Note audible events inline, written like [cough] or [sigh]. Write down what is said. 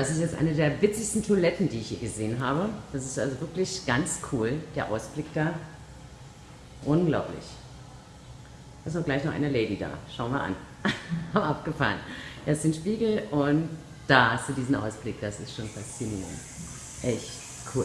Das ist jetzt eine der witzigsten Toiletten, die ich hier gesehen habe. Das ist also wirklich ganz cool, der Ausblick da. Unglaublich. Da ist auch gleich noch eine Lady da. Schauen wir an. [laughs] Haben abgefahren. Da ist ein Spiegel und da hast du diesen Ausblick. Das ist schon faszinierend. Echt cool.